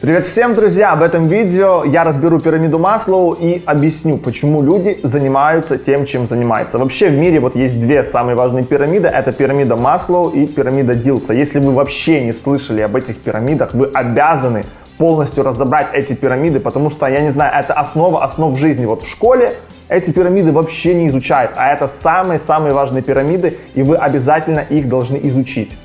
Привет всем, друзья! В этом видео я разберу пирамиду Маслоу и объясню, почему люди занимаются тем, чем занимаются. Вообще в мире вот есть две самые важные пирамиды. Это пирамида Маслоу и пирамида Дилса. Если вы вообще не слышали об этих пирамидах, вы обязаны полностью разобрать эти пирамиды, потому что, я не знаю, это основа основ жизни. Вот в школе эти пирамиды вообще не изучают, а это самые-самые важные пирамиды, и вы обязательно их должны изучить.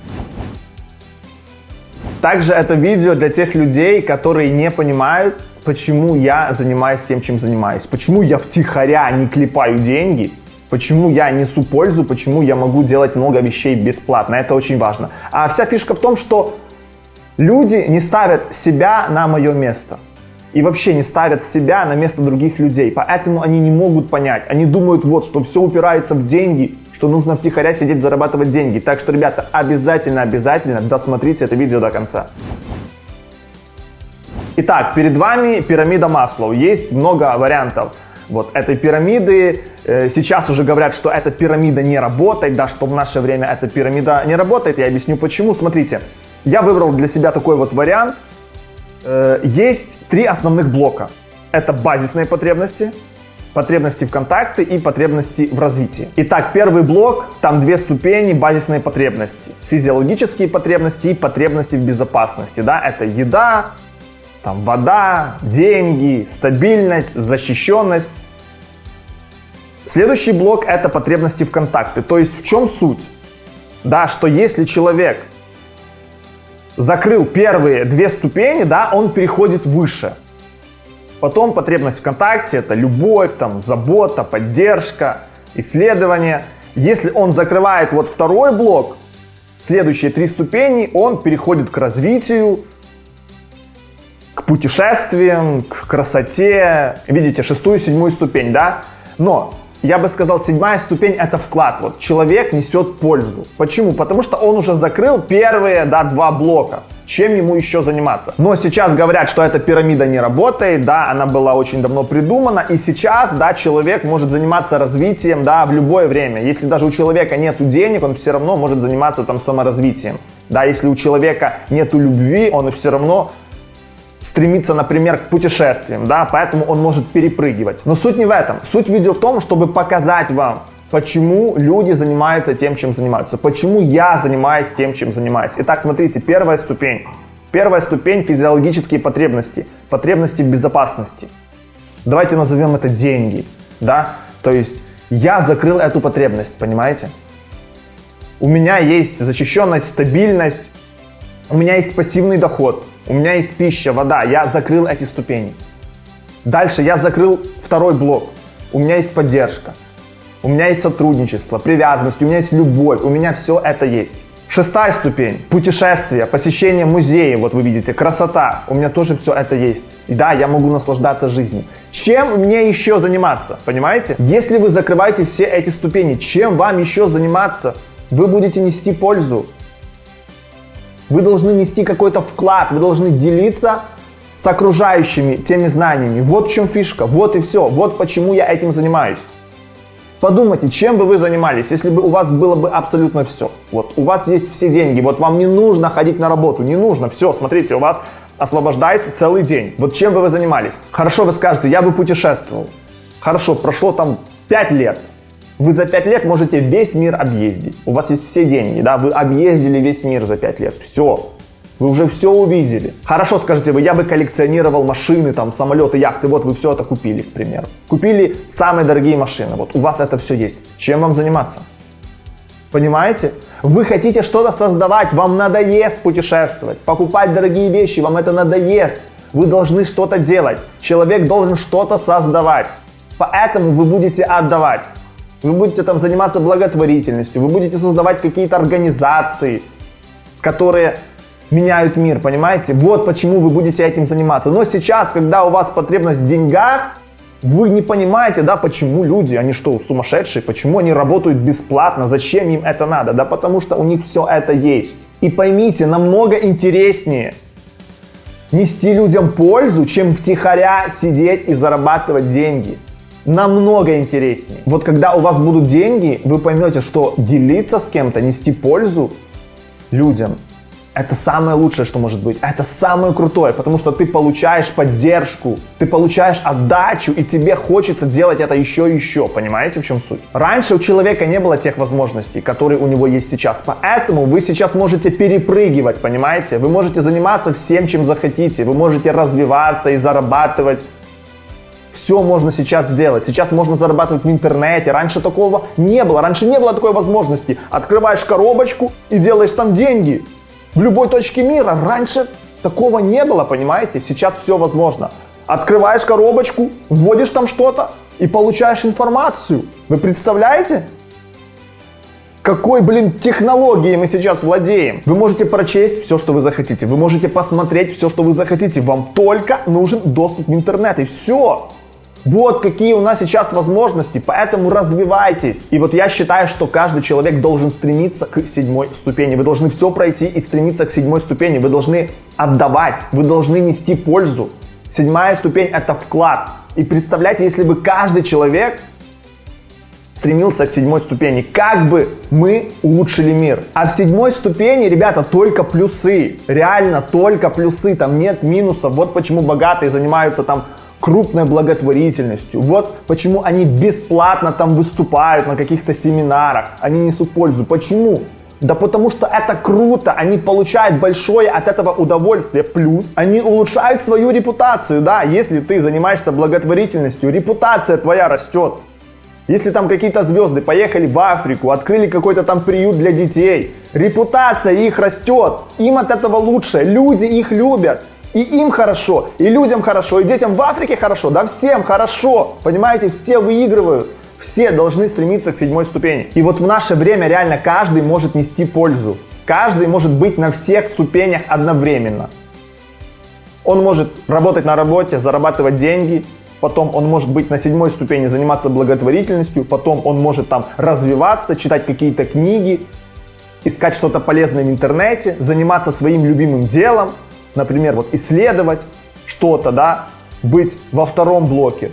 Также это видео для тех людей, которые не понимают, почему я занимаюсь тем, чем занимаюсь. Почему я втихаря не клепаю деньги, почему я несу пользу, почему я могу делать много вещей бесплатно. Это очень важно. А вся фишка в том, что люди не ставят себя на мое место и вообще не ставят себя на место других людей. Поэтому они не могут понять. Они думают, вот, что все упирается в деньги, что нужно втихаря сидеть зарабатывать деньги. Так что, ребята, обязательно, обязательно досмотрите это видео до конца. Итак, перед вами пирамида Маслоу. Есть много вариантов вот этой пирамиды. Э, сейчас уже говорят, что эта пирамида не работает, да, что в наше время эта пирамида не работает. Я объясню почему. Смотрите, я выбрал для себя такой вот вариант. Э, есть три основных блока. Это базисные потребности, потребности в контакте и потребности в развитии. Итак, первый блок, там две ступени базисные потребности. Физиологические потребности и потребности в безопасности. Да? Это еда, там, вода, деньги, стабильность, защищенность. Следующий блок это потребности в контакте. То есть в чем суть? Да, что если человек закрыл первые две ступени, да, он переходит выше. Потом потребность в контакте, это любовь, там, забота, поддержка, исследование. Если он закрывает вот второй блок, следующие три ступени, он переходит к развитию, к путешествиям, к красоте. Видите, шестую, седьмую ступень, да? Но я бы сказал, седьмая ступень это вклад. Вот человек несет пользу. Почему? Потому что он уже закрыл первые да, два блока. Чем ему еще заниматься? Но сейчас говорят, что эта пирамида не работает, да, она была очень давно придумана, и сейчас, да, человек может заниматься развитием, да, в любое время. Если даже у человека нет денег, он все равно может заниматься там саморазвитием. Да, если у человека нет любви, он все равно стремится, например, к путешествиям, да, поэтому он может перепрыгивать. Но суть не в этом. Суть видео в том, чтобы показать вам, почему люди занимаются тем, чем занимаются, почему я занимаюсь тем, чем занимаюсь. Итак, смотрите, первая ступень. Первая ступень – физиологические потребности, потребности безопасности. Давайте назовем это деньги, да, то есть я закрыл эту потребность, понимаете? У меня есть защищенность, стабильность, у меня есть пассивный доход – у меня есть пища, вода, я закрыл эти ступени. Дальше я закрыл второй блок. У меня есть поддержка. У меня есть сотрудничество, привязанность, у меня есть любовь, у меня все это есть. Шестая ступень. Путешествие, посещение музея, вот вы видите, красота. У меня тоже все это есть. И да, я могу наслаждаться жизнью. Чем мне еще заниматься, понимаете? Если вы закрываете все эти ступени, чем вам еще заниматься? Вы будете нести пользу. Вы должны нести какой-то вклад, вы должны делиться с окружающими теми знаниями. Вот в чем фишка, вот и все, вот почему я этим занимаюсь. Подумайте, чем бы вы занимались, если бы у вас было бы абсолютно все. Вот у вас есть все деньги, вот вам не нужно ходить на работу, не нужно, все, смотрите, у вас освобождается целый день. Вот чем бы вы занимались? Хорошо, вы скажете, я бы путешествовал. Хорошо, прошло там 5 лет. Вы за 5 лет можете весь мир объездить. У вас есть все деньги, да, вы объездили весь мир за 5 лет. Все. Вы уже все увидели. Хорошо, скажете вы, я бы коллекционировал машины, там, самолеты, яхты. Вот вы все это купили, к примеру. Купили самые дорогие машины. Вот у вас это все есть. Чем вам заниматься? Понимаете? Вы хотите что-то создавать, вам надоест путешествовать, покупать дорогие вещи, вам это надоест. Вы должны что-то делать. Человек должен что-то создавать. Поэтому вы будете отдавать вы будете там заниматься благотворительностью, вы будете создавать какие-то организации, которые меняют мир, понимаете? Вот почему вы будете этим заниматься. Но сейчас, когда у вас потребность в деньгах, вы не понимаете, да, почему люди, они что, сумасшедшие, почему они работают бесплатно, зачем им это надо? Да потому что у них все это есть. И поймите, намного интереснее нести людям пользу, чем втихаря сидеть и зарабатывать деньги намного интереснее. Вот когда у вас будут деньги, вы поймете, что делиться с кем-то, нести пользу людям, Это самое лучшее, что может быть. Это самое крутое, потому что ты получаешь поддержку, ты получаешь отдачу, и тебе хочется делать это еще и еще. Понимаете, в чем суть? Раньше у человека не было тех возможностей, которые у него есть сейчас. Поэтому вы сейчас можете перепрыгивать, понимаете? Вы можете заниматься всем, чем захотите. Вы можете развиваться и зарабатывать все можно сейчас делать. Сейчас можно зарабатывать в интернете. Раньше такого не было. Раньше не было такой возможности. Открываешь коробочку и делаешь там деньги в любой точке мира. Раньше такого не было, понимаете? Сейчас все возможно. Открываешь коробочку, вводишь там что-то и получаешь информацию. Вы представляете? Какой, блин, технологией мы сейчас владеем? Вы можете прочесть все, что вы захотите. Вы можете посмотреть все, что вы захотите. Вам только нужен доступ в интернет и все. Вот какие у нас сейчас возможности, поэтому развивайтесь. И вот я считаю, что каждый человек должен стремиться к седьмой ступени. Вы должны все пройти и стремиться к седьмой ступени. Вы должны отдавать, вы должны нести пользу. Седьмая ступень это вклад. И представляете, если бы каждый человек стремился к седьмой ступени, как бы мы улучшили мир. А в седьмой ступени, ребята, только плюсы. Реально только плюсы, там нет минусов. Вот почему богатые занимаются там крупной благотворительностью. Вот почему они бесплатно там выступают на каких-то семинарах, они несут пользу. Почему? Да потому что это круто, они получают большое от этого удовольствие, плюс они улучшают свою репутацию, да, если ты занимаешься благотворительностью, репутация твоя растет. Если там какие-то звезды поехали в Африку, открыли какой-то там приют для детей, репутация их растет, им от этого лучше, люди их любят. И им хорошо, и людям хорошо, и детям в Африке хорошо, да всем хорошо. Понимаете, все выигрывают. Все должны стремиться к седьмой ступени. И вот в наше время реально каждый может нести пользу. Каждый может быть на всех ступенях одновременно. Он может работать на работе, зарабатывать деньги, потом он может быть на седьмой ступени, заниматься благотворительностью, потом он может там развиваться, читать какие-то книги, искать что-то полезное в интернете, заниматься своим любимым делом, например, вот исследовать что-то, да, быть во втором блоке.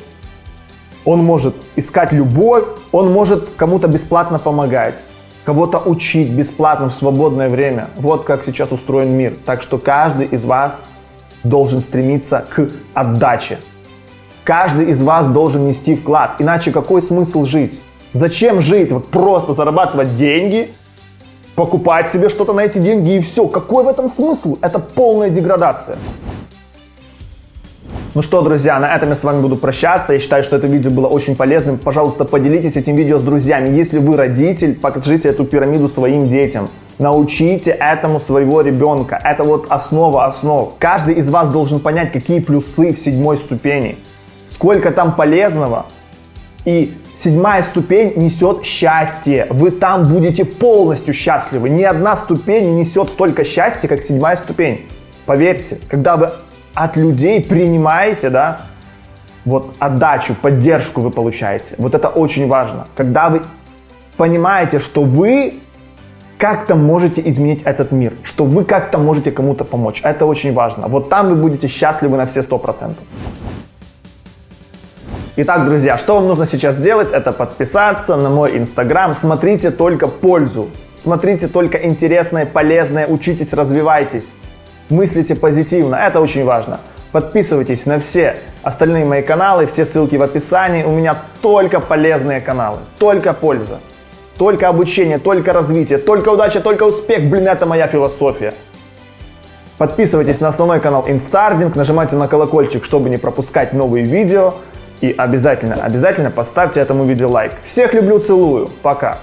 Он может искать любовь, он может кому-то бесплатно помогать, кого-то учить бесплатно в свободное время. Вот как сейчас устроен мир. Так что каждый из вас должен стремиться к отдаче. Каждый из вас должен нести вклад. Иначе какой смысл жить? Зачем жить? Вот просто зарабатывать деньги, покупать себе что-то на эти деньги и все. Какой в этом смысл? Это полная деградация. Ну что, друзья, на этом я с вами буду прощаться. Я считаю, что это видео было очень полезным. Пожалуйста, поделитесь этим видео с друзьями. Если вы родитель, покажите эту пирамиду своим детям. Научите этому своего ребенка. Это вот основа основ. Каждый из вас должен понять, какие плюсы в седьмой ступени. Сколько там полезного. И Седьмая ступень несет счастье. Вы там будете полностью счастливы. Ни одна ступень не несет столько счастья, как седьмая ступень. Поверьте, когда вы от людей принимаете, да, вот отдачу, поддержку вы получаете. Вот это очень важно. Когда вы понимаете, что вы как-то можете изменить этот мир, что вы как-то можете кому-то помочь. Это очень важно. Вот там вы будете счастливы на все сто процентов. Итак, друзья, что вам нужно сейчас сделать? Это подписаться на мой инстаграм. Смотрите только пользу. Смотрите только интересное, полезное. Учитесь, развивайтесь. Мыслите позитивно. Это очень важно. Подписывайтесь на все остальные мои каналы. Все ссылки в описании. У меня только полезные каналы. Только польза. Только обучение, только развитие, только удача, только успех. Блин, это моя философия. Подписывайтесь на основной канал Инстардинг, нажимайте на колокольчик, чтобы не пропускать новые видео. И обязательно, обязательно поставьте этому видео лайк. Всех люблю, целую. Пока.